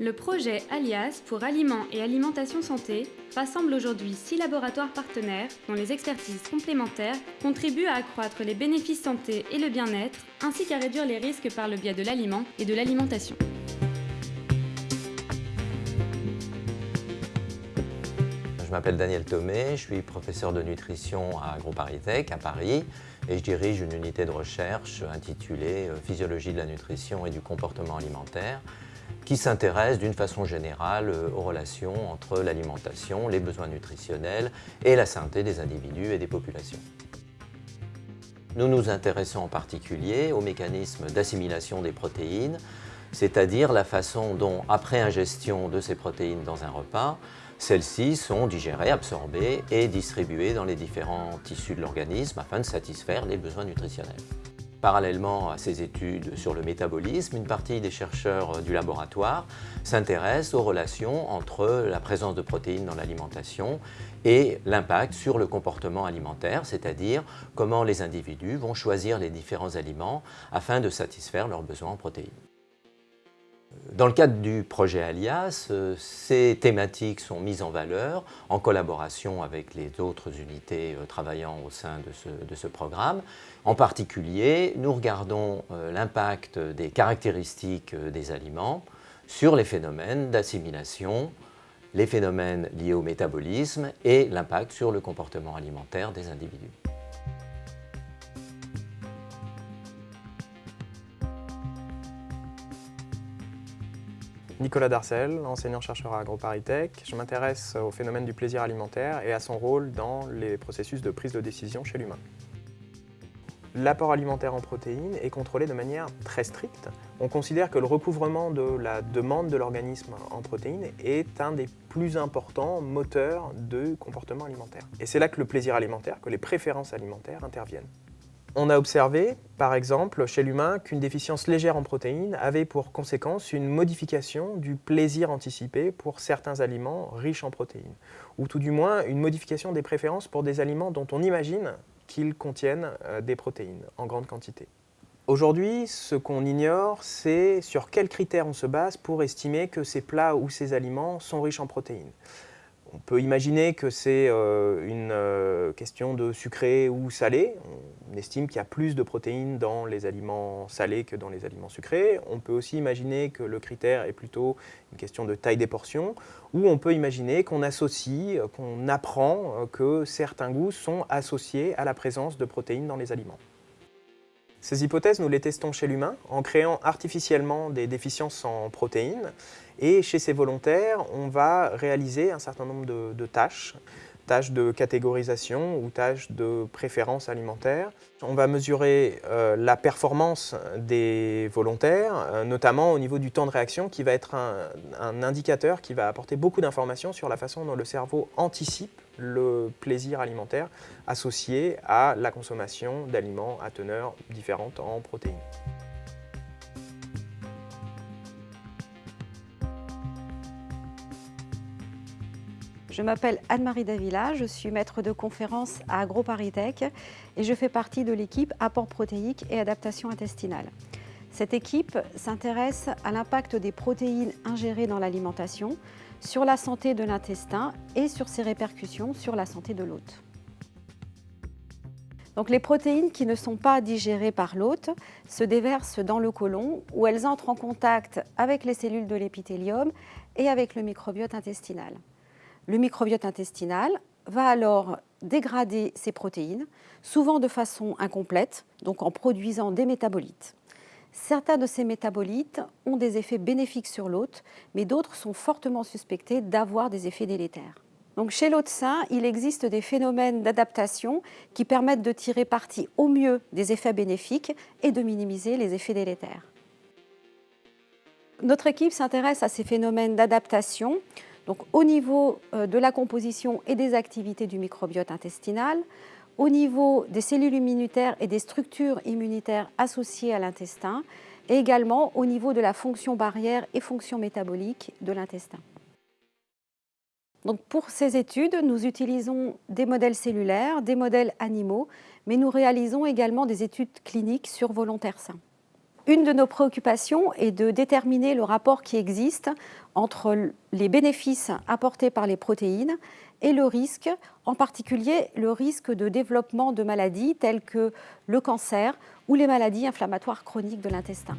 Le projet Alias pour Aliments et Alimentation Santé rassemble aujourd'hui six laboratoires partenaires dont les expertises complémentaires contribuent à accroître les bénéfices santé et le bien-être, ainsi qu'à réduire les risques par le biais de l'aliment et de l'alimentation. M'appelle Daniel Thomé, je suis professeur de nutrition à AgroParisTech à Paris et je dirige une unité de recherche intitulée euh, Physiologie de la nutrition et du comportement alimentaire qui s'intéresse d'une façon générale euh, aux relations entre l'alimentation, les besoins nutritionnels et la santé des individus et des populations. Nous nous intéressons en particulier au mécanisme d'assimilation des protéines, c'est-à-dire la façon dont, après ingestion de ces protéines dans un repas, celles-ci sont digérées, absorbées et distribuées dans les différents tissus de l'organisme afin de satisfaire les besoins nutritionnels. Parallèlement à ces études sur le métabolisme, une partie des chercheurs du laboratoire s'intéresse aux relations entre la présence de protéines dans l'alimentation et l'impact sur le comportement alimentaire, c'est-à-dire comment les individus vont choisir les différents aliments afin de satisfaire leurs besoins en protéines. Dans le cadre du projet Alias, euh, ces thématiques sont mises en valeur en collaboration avec les autres unités euh, travaillant au sein de ce, programme. En particulier, nous regardons euh, l'impact des caractéristiques des aliments sur les phénomènes d'assimilation, les phénomènes liés au métabolisme et l'impact sur le comportement alimentaire des individus. Nicolas Darcel, enseignant-chercheur à AgroParisTech. Je m'intéresse au phénomène du plaisir alimentaire et à son rôle dans les processus de prise de décision chez l'humain. L'apport alimentaire en protéines est contrôlé de manière très stricte. On considère que le recouvrement de la demande de l'organisme en protéines est un des plus importants moteurs de comportement alimentaire. Et c'est là que le plaisir alimentaire, que les préférences alimentaires interviennent. On a observé, par exemple, chez l'humain, qu'une déficience légère en protéines avait pour conséquence une modification du plaisir anticipé pour certains aliments riches en protéines, ou tout du moins une modification des préférences pour des aliments dont on imagine qu'ils contiennent euh, des protéines en grande quantité. Aujourd'hui, ce qu'on ignore, c'est sur quels critères on se base pour estimer que ces plats ou ces aliments sont riches en protéines. On peut imaginer que c'est euh, une euh, question de sucré ou salé. On estime qu'il y a plus de protéines dans les aliments salés que dans les aliments sucrés. On peut aussi imaginer que le critère est plutôt une question de taille des portions, ou on peut imaginer qu'on associe, qu'on apprend euh, que certains goûts sont associés à la présence de protéines dans les aliments. Ces hypothèses, nous les testons chez l'humain en créant artificiellement des déficiences en protéines. Et chez ces volontaires, on va réaliser un certain nombre de, tâches, tâches de catégorisation ou tâches de préférence alimentaire. On va mesurer euh, la performance des volontaires, euh, notamment au niveau du temps de réaction, qui va être un indicateur qui va apporter beaucoup d'informations sur la façon dont le cerveau anticipe le plaisir alimentaire associé à la consommation d'aliments à teneur différente en protéines. Je m'appelle Anne-Marie Davila, je suis maître de conférence à AgroParisTech et je fais partie de l'équipe apport protéique et adaptation intestinale. Cette équipe s'intéresse à l'impact des protéines ingérées dans l'alimentation sur la santé de l'intestin et sur ses répercussions sur la santé de l'hôte. Donc les protéines qui ne sont pas digérées par l'hôte se déversent dans le côlon où elles entrent en contact avec les cellules de l'épithélium et avec le microbiote intestinal. Le microbiote intestinal va alors dégrader ces protéines, souvent de façon incomplète, donc en produisant des métabolites. Certains de ces métabolites ont des effets bénéfiques sur l'hôte, mais d'autres sont fortement suspectés d'avoir des effets délétères. Donc chez l'hôte sain, il existe des phénomènes d'adaptation qui permettent de tirer parti au mieux des effets bénéfiques et de minimiser les effets délétères. Notre équipe s'intéresse à ces phénomènes d'adaptation donc, au niveau euh, de la composition et des activités du microbiote intestinal, au niveau des cellules immunitaires et des structures immunitaires associées à l'intestin, et également au niveau de la fonction barrière et fonction métabolique de l'intestin. Donc pour ces études, nous utilisons des modèles cellulaires, des modèles animaux, mais nous réalisons également des études cliniques sur volontaires sains. Une de nos préoccupations est de déterminer le rapport qui existe entre les bénéfices apportés par les protéines et le risque, en particulier le risque de développement de maladies telles que le cancer ou les maladies inflammatoires chroniques de l'intestin.